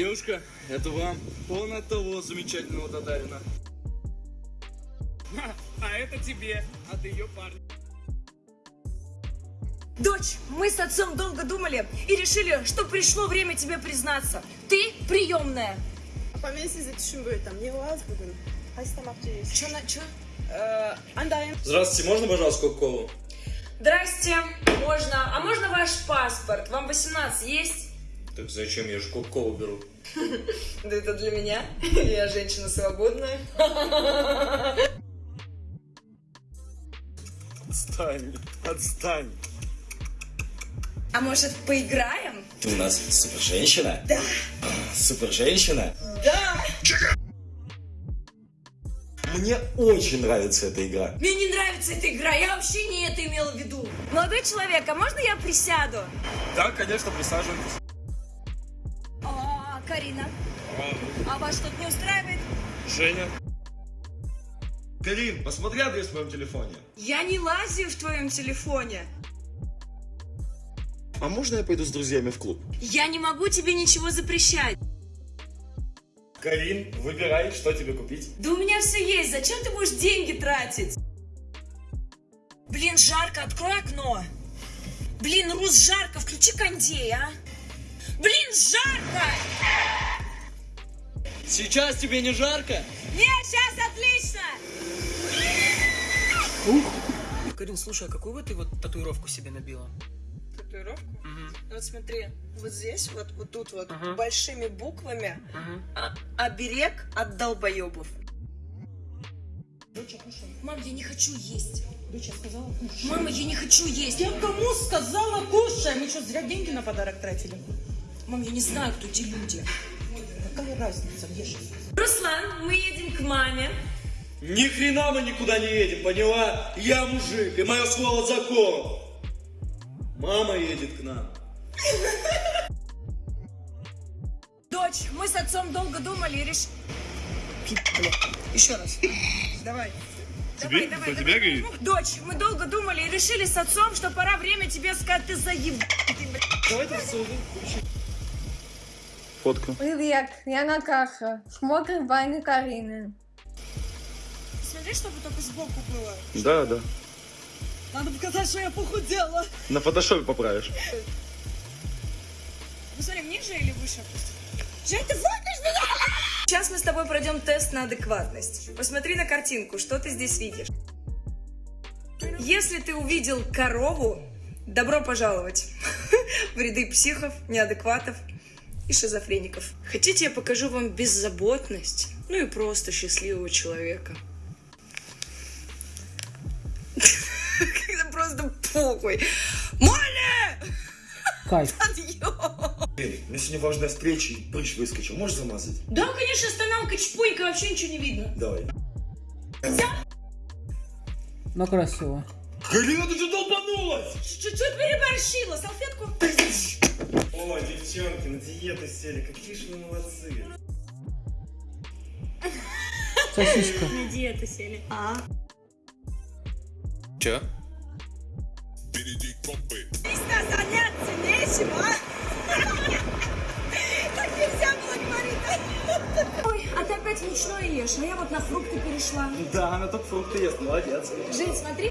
Девушка, это вам. Он от того замечательного татарина. А это тебе, от ее парня. Dочь, мы с отцом долго думали и решили, что пришло время тебе признаться. Ты приемная. Apamın sizi düşünmüyor там не вас bugün. Hastamak değil. Че на че? Андайым. Здравствуйте, можно, пожалуйста, кока-колу? Здрасте, можно. А можно ваш паспорт? Вам 18 есть? Так зачем? Я же кока-колу беру. Да это для меня. Я женщина свободная. Отстань, отстань. А может поиграем? Ты у нас супер женщина? Да. Супер женщина? Да. Мне очень нравится эта игра. Мне не нравится эта игра, я вообще не это имела в виду. Молодой человек, а можно я присяду? Да, конечно, присаживайтесь. А, Карина. А вас что-то не устраивает? Женя. Карин, посмотри адрес в моем телефоне. Я не лазю в твоем телефоне. А можно я пойду с друзьями в клуб? Я не могу тебе ничего запрещать. Карин, выбирай, что тебе купить. Да у меня все есть, зачем ты будешь деньги тратить? Блин, жарко, открой окно. Блин, Рус, жарко, включи кондей, а. Блин, жарко! Сейчас тебе не жарко? Нет, сейчас отлично! Карин, слушай, а какую вот ты вот татуировку себе набила? Татуировку? Угу. Вот смотри, вот здесь, вот, вот тут вот, Ага. большими буквами, Угу. а, оберег от долбоебов. Мам, я не хочу есть. Доча сказала, кушай. Мама, я не хочу есть. Я кому сказала, кушай? Мы что, зря деньги на подарок тратили? Мам, я не знаю, кто эти люди. Какая разница, ешь. Руслан, мы едем к маме. Ни хрена мы никуда не едем, поняла? Я мужик, и мое слово закон. Мама едет к нам. Дочь, мы с отцом долго думали и решили... Еще раз. Давай. Тебе? Давай, Кто давай, тебя давай. говорит? Дочь, мы долго думали и решили с отцом, что пора время тебе сказать, ты заеб... Фотку. Привет, я Наташа. Смотрим Ваня Карины. Смотри, чтобы только сбоку было. Да, да. Надо показать, что я похудела. На фотошопе поправишь. Посмотри, ниже или выше? Жень, ты фоткаешь меня? Сейчас мы с тобой пройдем тест на адекватность. Посмотри на картинку, что ты здесь видишь. Если ты увидел корову, добро пожаловать в ряды психов, неадекватов и шизофреников. Хотите, я покажу вам беззаботность, ну и просто счастливого человека. Когда просто похуй. Моля! Кайф. Карин, у меня сегодня важная встреча, и прыщ выскочил. Можешь замазать? Да, конечно, останавливай, чпунька, вообще ничего не видно. Давай. Но красиво. Карина, ты что долбанулась? Чуть-чуть переборщила, салфетку. Диету сели. Какие же вы молодцы. Сосиска. На диету сели. А? Че? Здесь заняться нечем, а? Так нельзя было говорить. Ой, а ты опять мучное ешь, а я вот на фрукты перешла. Да, она только фрукты ест, молодец. Жень, смотри.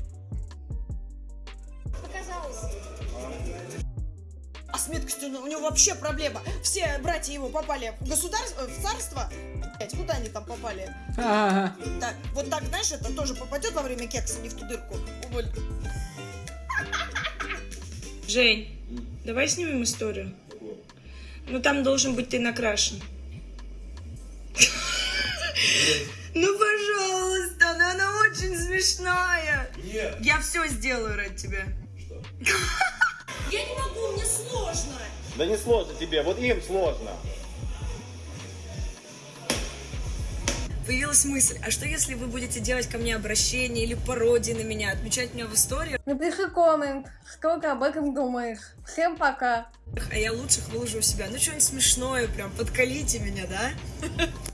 С меткостью у него вообще проблема. Все братья его попали в государство, в царство. Блять, куда они там попали? Так, вот так, знаешь, это тоже попадет во время кекса, не в ту дырку. Уволь. Жень, давай снимем историю. Ну там должен быть ты накрашен. Ну, пожалуйста, ну она очень смешная. Нет. Я все сделаю ради тебя. Что? Я не могу, мне сложно. Да не сложно тебе, вот им сложно. Появилась мысль, а что если вы будете делать ко мне обращение или пародии на меня, отмечать меня в истории, Напиши коммент, что ты об этом думаешь. Всем пока. а я лучших выложу у себя? Ну, что-нибудь смешное, прям подкалите меня, да?